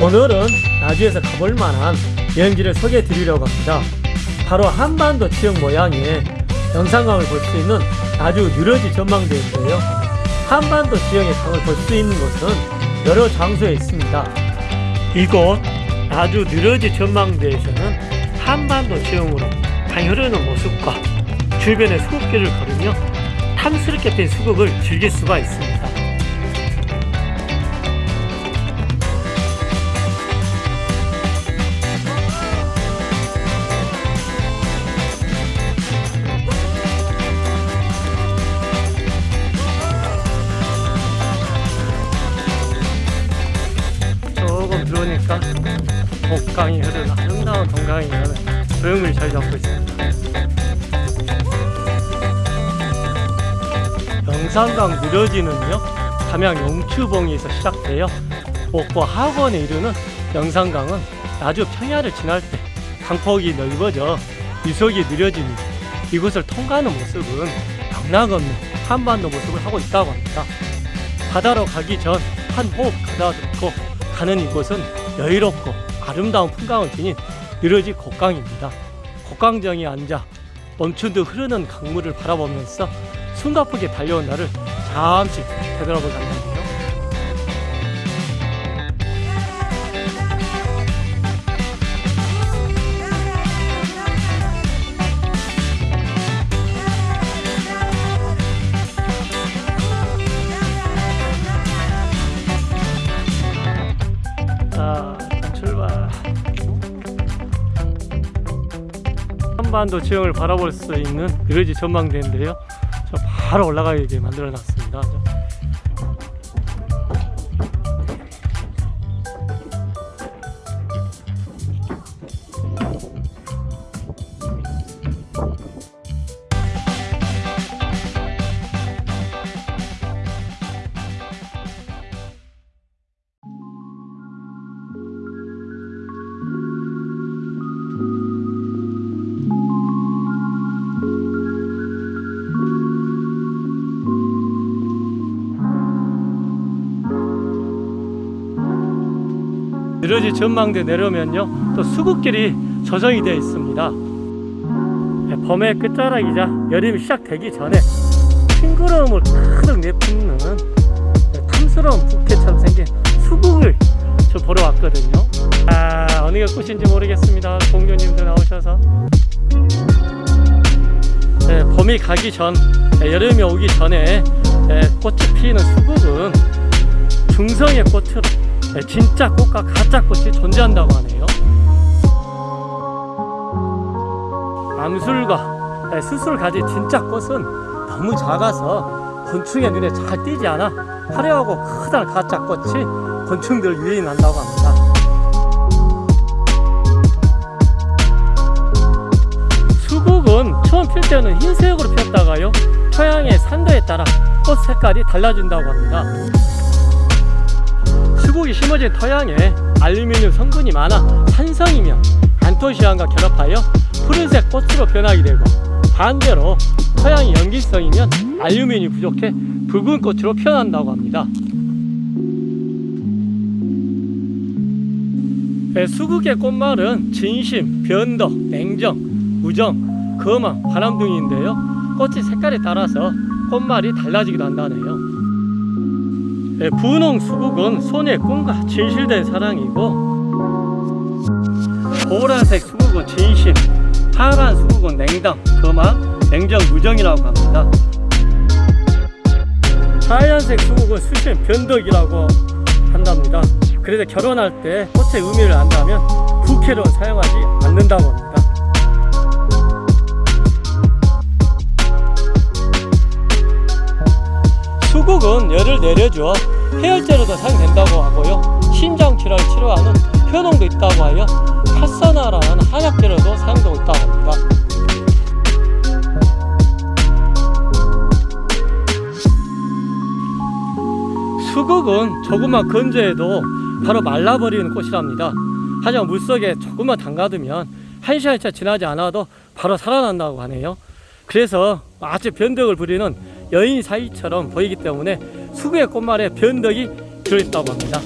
오늘은 나주에서 가볼 만한 여행지를 소개해 드리려고 합니다. 바로 한반도 지역 모양의 영상강을 볼 수 있는 나주 유러지 전망대인데요. 한반도 지역의 강을 볼 수 있는 곳은 여러 장소에 있습니다. 이곳 나주 유러지 전망대에서는 한반도 지형으로 강이 흐르는 모습과 주변의 수국길을 걸으며 탐스럽게 핀 수국을 즐길 수가 있습니다. 조금 들어오니까 목강이 흐르는 아름다운 동강이 흐르는 조형을 잘 잡고 있습니다. 영산강 느려지는요 담양 용추봉에서 시작되어 목포 하원에 이르는 영산강은 나주 평야를 지날 때 강폭이 넓어져 유속이 느려지니 이곳을 통과하는 모습은 경락없는 한반도 모습을 하고 있다고 합니다. 바다로 가기 전 한 호흡 가다듬고 가는 이곳은 여유롭고 아름다운 풍광을 지닌 느려지 곡강입니다. 곡강정에 앉아 멈춘 듯 흐르는 강물을 바라보면서 숨가쁘게 달려온 나를 잠시 되돌아볼 출발. 한반도 지형을 바라볼 수 있는 느려지 전망대인데요. 저 바로 올라가게 만들어 놨습니다. 느려지 전망대 내려오면요 또 수국길이 조성이 되어 있습니다. 네, 봄의 끝자락이자 여름이 시작되기 전에 싱그러움을 가득 내뿜는 네, 탐스러운 부케처럼 생긴 수국을 저 보러 왔거든요. 아 어느 게 꽃인지 모르겠습니다. 공주님들 나오셔서. 네, 봄이 가기 전 네, 여름이 오기 전에 네, 꽃이 피는 수국은 중성의 꽃으로 네, 진짜 꽃과 가짜 꽃이 존재한다고 하네요. 암술과 네, 수술 가진 진짜 꽃은 너무 작아서 곤충의 눈에 잘 띄지 않아 화려하고 크다란 가짜 꽃이 곤충들 유인한다고 합니다. 수국은 처음 필 때는 흰색으로 피었다가요 토양의 산도에 따라 꽃 색깔이 달라진다고 합니다. 수국이 심어진 토양에 알루미늄 성분이 많아 산성이면 안토시안과 결합하여 푸른색 꽃으로 변하게 되고 반대로 토양이 염기성이면 알루미늄이 부족해 붉은 꽃으로 피어난다고 합니다. 네, 수국의 꽃말은 진심, 변덕, 냉정, 우정, 거망, 바람 등인데요. 꽃의 색깔에 따라서 꽃말이 달라지기도 한다네요. 네, 분홍 수국은 손의 꿈과 진실된 사랑이고 보라색 수국은 진심, 파란 수국은 냉담, 거망, 냉정, 무정이라고 합니다. 하얀색 수국은 수심, 변덕이라고 한답니다. 그래서 결혼할 때 꽃의 의미를 안다면 부케로 사용하지 않는다고 합니다. 수국은 열을 내려줘 해열제로도 사용된다고 하고요. 신장질환 치료하는 효능도 있다고 하여 파사나라는 한약재로도 사용되고 있다고 합니다. 수국은 조금만 건조해도 바로 말라버리는 꽃이랍니다. 하지만 물속에 조금만 담가두면 한 시간차 지나지 않아도 바로 살아난다고 하네요. 그래서 아주 변덕을 부리는 여인 사이처럼 보이기 때문에 수국의 꽃말에 변덕이 들어있다고 합니다.